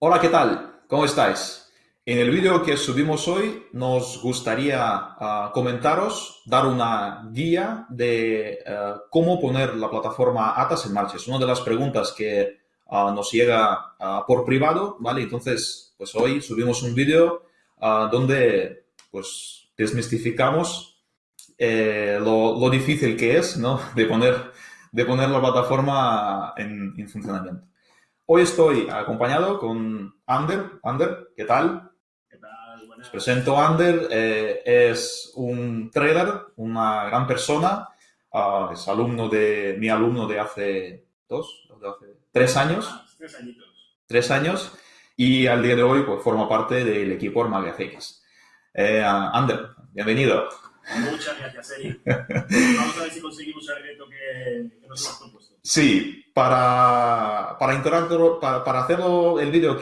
Hola, ¿qué tal? ¿Cómo estáis? En el vídeo que subimos hoy nos gustaría ah, comentaros, dar una guía de eh, cómo poner la plataforma Atas en marcha. Es una de las preguntas que ah, nos llega ah, por privado, ¿vale? Entonces, pues hoy subimos un vídeo donde pues desmistificamos eh, lo, difícil que es, ¿no? De poner, de poner la plataforma en funcionamiento. Hoy estoy acompañado con Ander. Ander, ¿qué tal? ¿Qué tal? Buenas. Os presento a Ander. Eh, es un trader, una gran persona. Ah, es alumno de, mi alumno de hace dos, de hace tres años. tres añitos. Tres años. Y al día de hoy pues, forma parte del equipo Armagia Eh, Ander, bienvenido. Muchas gracias, Eric. Vamos a ver si conseguimos el reto que, nos hemos propuesto. Sí, para, para, para, para hacerlo el vídeo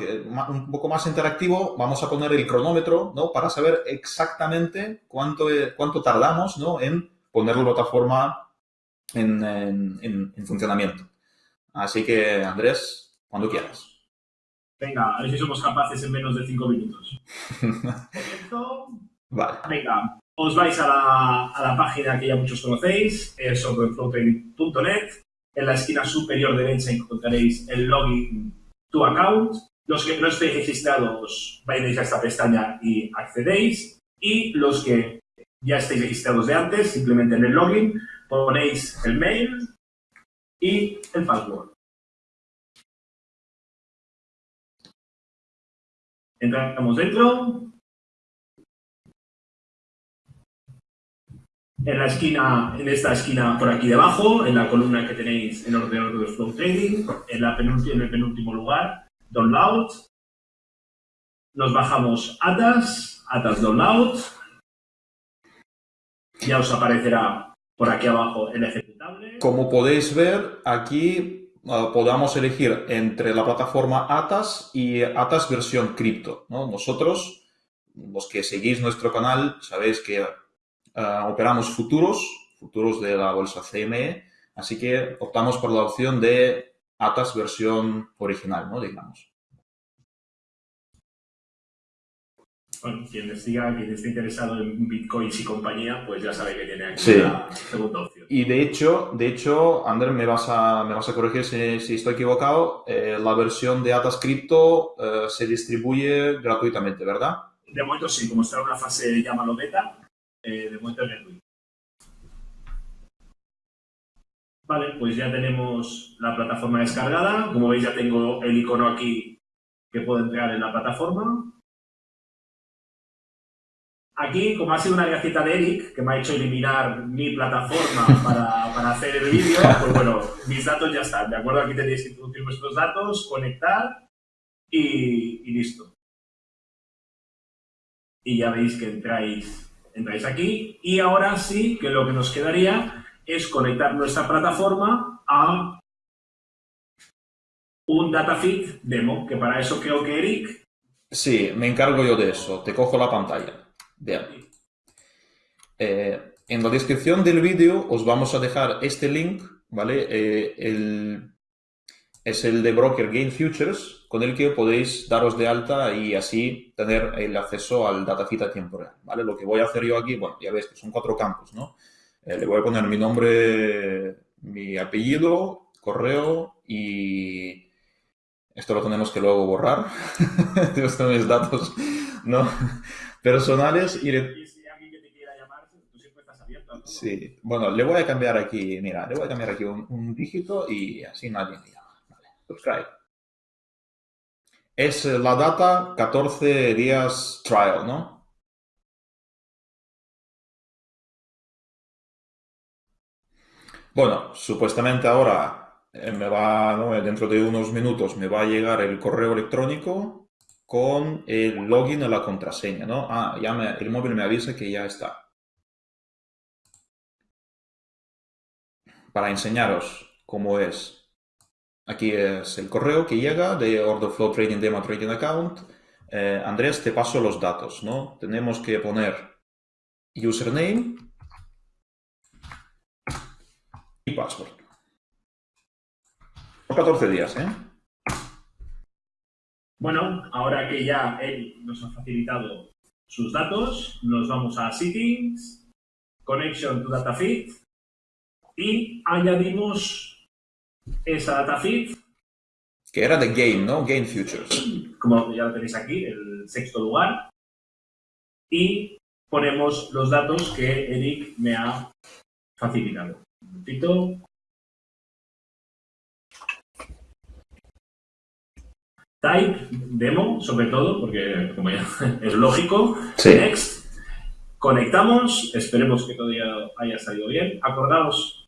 un poco más interactivo, vamos a poner el cronómetro, ¿no? Para saber exactamente cuánto, cuánto tardamos, ¿no? En poner la plataforma en, en, en funcionamiento. Así que, Andrés, cuando quieras. Venga, a ver si somos capaces en menos de cinco minutos. vale. Venga, os vais a la, a la página que ya muchos conocéis, es sobreFloating.net. En la esquina superior derecha encontraréis el login to account. Los que no estéis registrados, vais a esta pestaña y accedéis. Y los que ya estéis registrados de antes, simplemente en el login ponéis el mail y el password. Entramos dentro, en la esquina, en esta esquina por aquí debajo, en la columna que tenéis en ordenador de Flow Trading, en, el penúltimo lugar, Download. Nos bajamos Atas, Atas Download. Ya os aparecerá por aquí abajo el ejecutable. Como podéis ver, aquí uh, podamos elegir entre la plataforma Atas y Atas versión cripto. Nosotros, los que seguís nuestro canal, sabéis que Ah, operamos futuros, futuros de la bolsa CME, así que optamos por la opción de ATAS versión original, ¿no? Digamos. Bueno, quien siga, quien esté interesado en bitcoins y compañía, pues ya sabe que tiene aquí la segunda opción. Y de hecho, de hecho, Ander, me vas a, me vas a corregir si, estoy equivocado, eh, la versión de Atas Crypto eh, se distribuye gratuitamente, ¿verdad? De momento sí, como está en una fase, llámalo beta, eh, de muestra Vale, pues ya tenemos la plataforma descargada. Como veis ya tengo el icono aquí que puedo entrar en la plataforma. Aquí, como ha sido una gaceta de Eric, que me ha hecho eliminar mi plataforma para, hacer el vídeo, pues bueno, mis datos ya están, ¿de acuerdo? Aquí tenéis que introducir vuestros datos, conectar y, y listo. Y ya veis que entráis entráis aquí y ahora sí que lo que nos quedaría es conectar nuestra plataforma a un datafeed demo, que para eso creo que Eric... Sí, me encargo yo de eso. Te cojo la pantalla. Bien. Eh, en la descripción del vídeo os vamos a dejar este link, ¿vale? Eh, el, es el de Broker Gain Futures, con el que podéis daros de alta y así tener el acceso al datasheet a tiempo real, ¿vale? Lo que voy a hacer yo aquí, bueno, ya veis que son cuatro campos, ¿no? Eh, le voy a poner mi nombre, mi apellido, correo y esto lo tenemos que luego borrar. Estos son mis datos, ¿no? Personales y... Sí, bueno, le voy a cambiar aquí, mira, le voy a cambiar aquí un, un dígito y así nadie Es la data 14 días trial, ¿no? Bueno, supuestamente ahora eh, me va, dentro de unos minutos me va a llegar el correo electrónico con el login y la contraseña, ¿no? Ah, ya el móvil me avisa que ya está. Para enseñaros cómo es Aquí es el correo que llega de Order Flow Trading Demo Trading Account. Eh, Andrés, te paso los datos, ¿no? Tenemos que poner username y password. Por 14 días, ¿eh? Bueno, ahora que ya él nos ha facilitado sus datos, nos vamos a Settings, Connection to Data Feed y añadimos esa data feed. Que era de Game, ¿no? Game Futures. Como ya lo tenéis aquí, el sexto lugar. Y ponemos los datos que Eric me ha facilitado. Un momentito. Type, demo, sobre todo, porque como ya es lógico. Sí. Next. Conectamos, esperemos que todo ya haya salido bien. Acordaos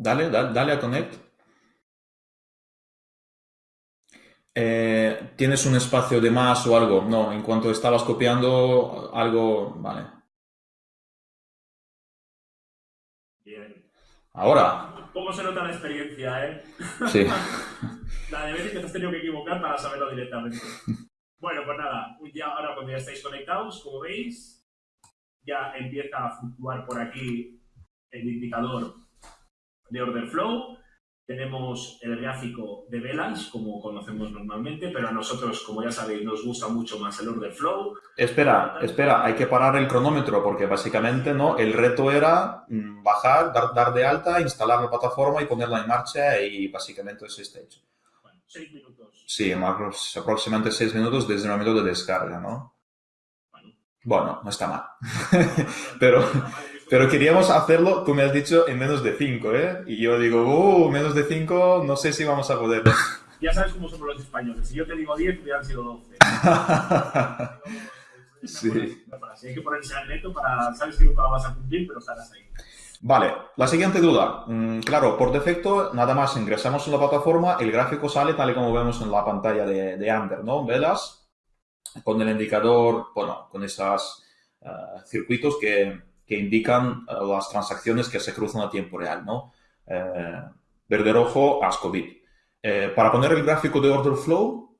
Dale, dale, dale a Connect. Eh, ¿Tienes un espacio de más o algo? No, en cuanto estabas copiando algo, vale. Bien. Ahora, Poco se nota la experiencia, ¿eh? sí. La de veces que te has tenido que equivocar para saberlo directamente. Bueno, pues nada, ya ahora cuando ya estáis conectados, como veis, ya empieza a fluctuar por aquí el indicador de order flow. Tenemos el gráfico de velas, como conocemos normalmente, pero a nosotros, como ya sabéis, nos gusta mucho más el order flow. Espera, espera, hay que parar el cronómetro porque básicamente no, el reto era mm, bajar, dar, dar de alta, instalar la plataforma y ponerla en marcha y básicamente eso está hecho. Bueno, seis minutos. Sí, más aproximadamente seis minutos desde el momento de descarga, ¿no? Bueno. Bueno, no está mal. Pero, pero queríamos hacerlo, tú me has dicho, en menos de 5, ¿eh? Y yo digo, uh, menos de 5, no sé si vamos a poder. Ya sabes cómo somos los españoles. Si yo te digo 10, hubieran sido 12. Sí. Hay que ponerse al reto para, sabes que nunca lo vas a cumplir, pero estarás ahí. Vale, la siguiente duda. Mm, claro, por defecto, nada más ingresamos en la plataforma, el gráfico sale tal y como vemos en la pantalla de, de Ander, ¿no? Velas con el indicador, bueno, con esos circuitos que, que indican eh, las transacciones que se cruzan a tiempo real, ¿no? Eh, verde rojo, ASCOBIT. Eh, para poner el gráfico de order flow,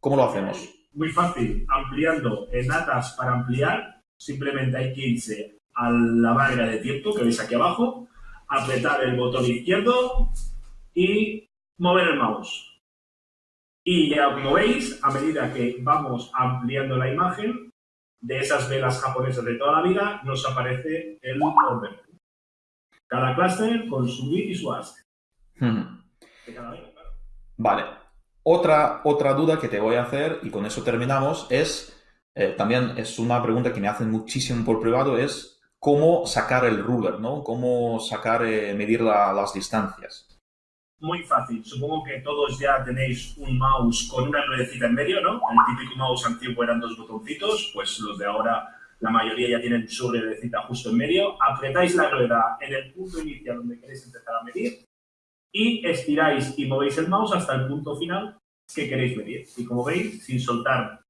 ¿cómo lo hacemos? Muy fácil, ampliando en datas para ampliar, simplemente hay que irse a la barra de tiempo que veis aquí abajo, apretar el botón izquierdo y mover el mouse. Y ya como veis, a medida que vamos ampliando la imagen de esas velas japonesas de toda la vida, nos aparece el order. Cada clúster con su bit y su ask. Hmm. De cada vela, claro. Vale. Otra, otra duda que te voy a hacer, y con eso terminamos, es, eh, también es una pregunta que me hacen muchísimo por privado, es cómo sacar el ruler, ¿no? Cómo sacar, eh, medir la- las distancias. Muy fácil. Supongo que todos ya tenéis un mouse con una ruedecita en medio, ¿no? El típico mouse antiguo eran dos botoncitos, pues los de ahora, la mayoría ya tienen su ruedecita justo en medio. Apretáis la rueda en el punto inicial donde queréis empezar a medir y estiráis y movéis el mouse hasta el punto final que queréis medir. Y como veis, sin soltar,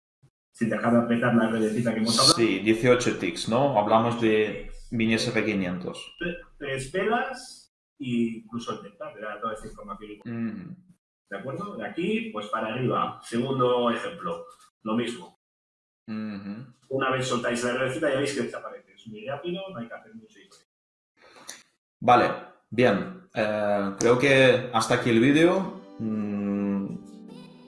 sin dejar de apretar la ruedecita que hemos hablado, Sí, 18 ticks, ¿no? Hablamos de mini SP500. tres velas e incluso el delta, te da toda esta información. Mm. ¿De acuerdo? De aquí, pues para arriba. Segundo ejemplo, lo mismo. Una vez soltáis la receta ya veis que desaparece. Es muy rápido, no hay que hacer mucho historia. Vale, bien. Eh, creo que hasta aquí el vídeo. Mm,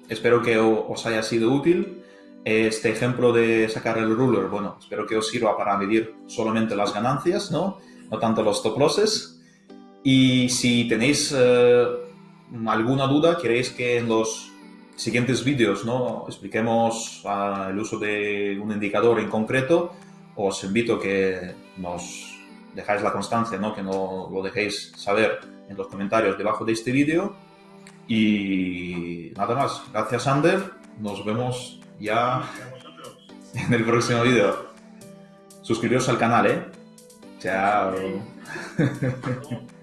espero que os haya sido útil. Este ejemplo de sacar el ruler, bueno, espero que os sirva para medir solamente las ganancias, ¿no? No tanto los stop losses. Y si tenéis eh, alguna duda, queréis que en los siguientes vídeos, ¿no? Expliquemos ah, el uso de un indicador en concreto, os invito a que nos dejáis la constancia, ¿no? que no lo dejéis saber en los comentarios debajo de este vídeo. Y nada más. Gracias, Ander. Nos vemos ya en el próximo vídeo. Suscribiros al canal, ¿eh? Chao.